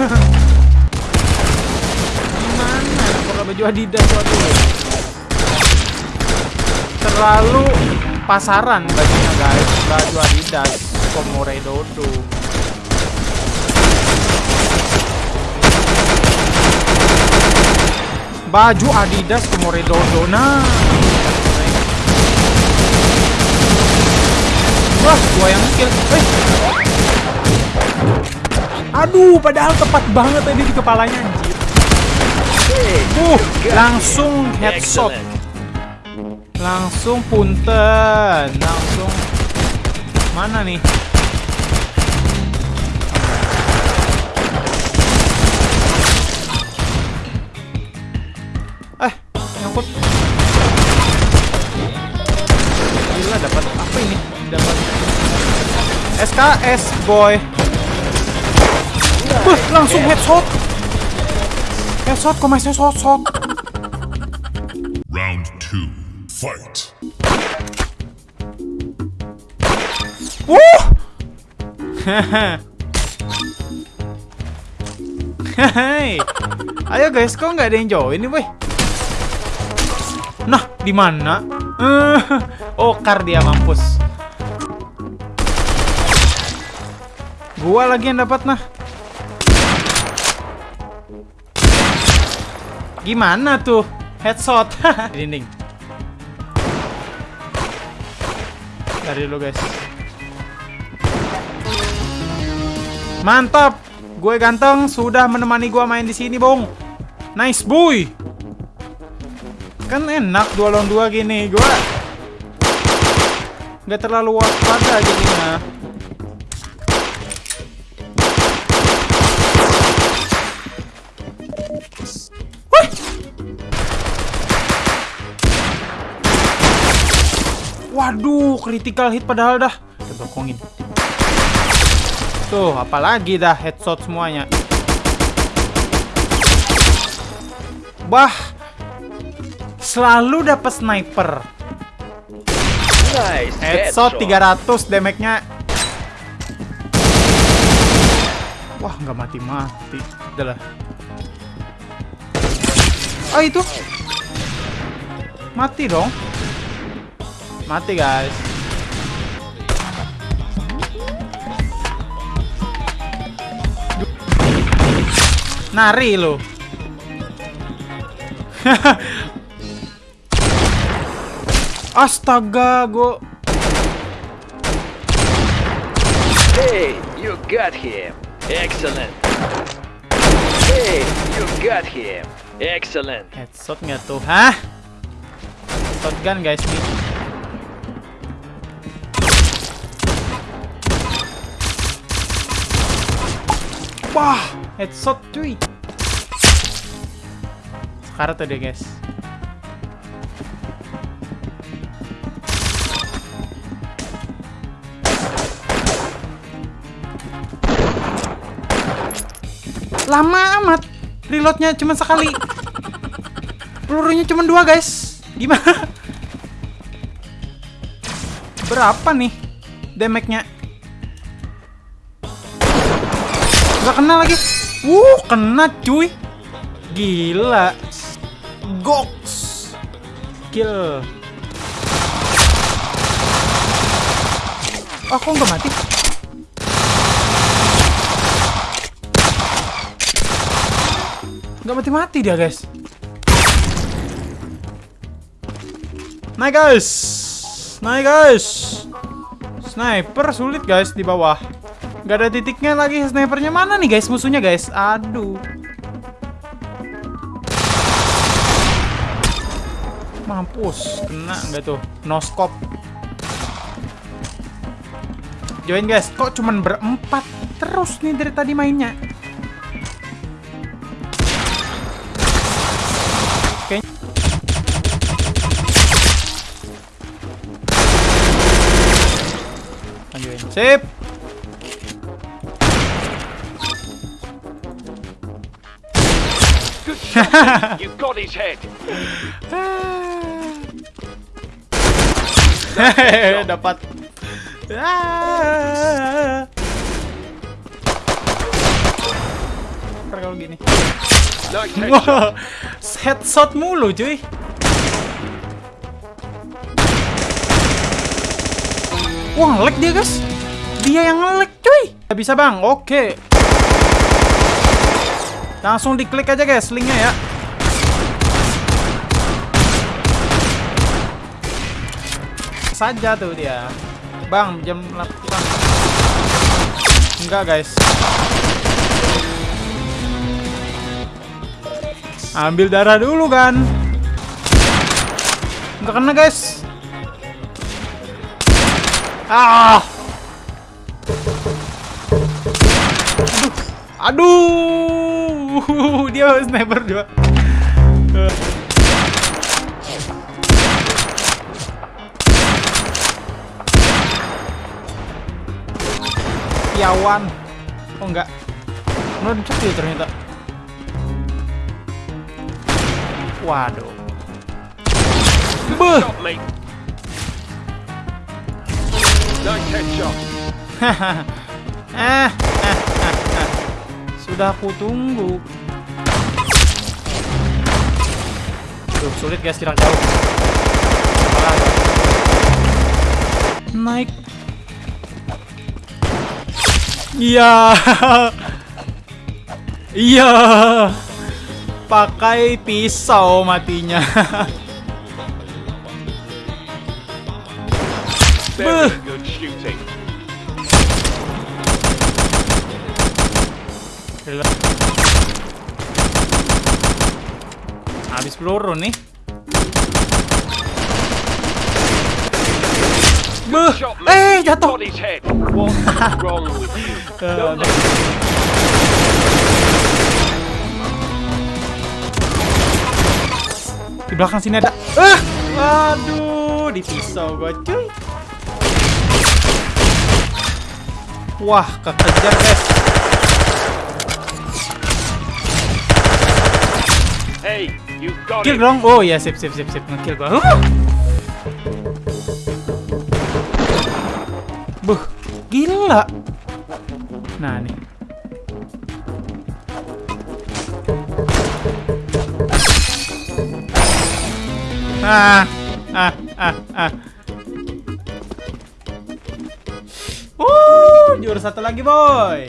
Gimana? Apakah baju Adidas waktu Terlalu pasaran bajunya guys. Baju Adidas. Komore Dodo. Baju Adidas Komore Dodo. Nah. Wah, gua yang kill. Eh. Aduh, padahal tepat banget tadi di kepalanya anjir. Uh, langsung headshot. Langsung punten, langsung mana nih? Eh, nyangkut. Gila dapat apa ini? Dapat SKS boy. Wah, langsung headshot. Headshot, kok masih shot shot. Round two. Fight. Wuh. Hei. Ayo guys, kok nggak ada yang join nih, boy? Nah, di mana? oh, kar dia mampus. Gua lagi yang dapat nah. Gimana tuh? Headshot. Dinding. Dari dulu guys. Mantap. Gue ganteng sudah menemani gua main di sini, Bung. Nice boy. Kan enak dua lawan dua gini. Gua nggak terlalu waspada jadinya. Critical hit padahal dah. Kita bokongin. Tuh, apalagi dah headshot semuanya. Bah, selalu dapat sniper. Nice Headshot 300 damage-nya. Wah, nggak mati-mati. Udah lah. Oh, itu. Mati dong. Mati, guys. Nari lo. Astaga, go. Hey, you got him. Excellent. Hey, you got him. Excellent. Headshot nggak tuh? Hah? Shotgun guys nih. Wah, headshot cuy. Sekarang tuh deh guys. Lama amat. Reloadnya cuma sekali. Pelurunya cuma dua guys. Gimana? Berapa nih damage-nya? Gak kena lagi. Uh, kena cuy. Gila. Goks. Kill. Oh, kok nggak mati? Nggak mati-mati dia, guys. Naik, guys. Naik, guys. Sniper sulit, guys, di bawah. Gak ada titiknya lagi snipernya mana nih guys? Musuhnya guys. Aduh. Mampus Kena nggak tuh? No scope Join guys. Kok cuman berempat Terus nih dari tadi mainnya? Oke Sip Good shot. you got his head. Hehehe, dapat. Ah. kalau gini. Headshot. Mulu cuy. Wah, nge-lag dia, guys. Dia yang nge-lag, cuy. Gak bisa, Bang. Oke. Langsung diklik aja, guys, linknya ya. Saja tuh dia. Bang, jam 8. Enggak, guys. Ambil darah dulu kan. Enggak kena, guys. Ah. Aduh. Aduh. Dia sniper juga. Yawan. Oh enggak. Meluncur dia ternyata. Waduh. Beuh. Nice headshot. eh, eh, eh, eh. Sudah aku tunggu. Duh, sulit guys jarak jauh. Naik. Iya. Iya. Pakai pisau matinya. Very Gila. Habis peluru nih. Mate. Eh, jatuh. Eh, Di belakang sini ada. Ah, aduh, di pisau gua cuy. Wah, kekejar guys. Hey, you got Kill dong. Oh ya, sip sip sip sip ngekill gua. Huh. Buh, gila. Nah, nih. Ah, ah, ah, ah. Uh, juara satu lagi, boy.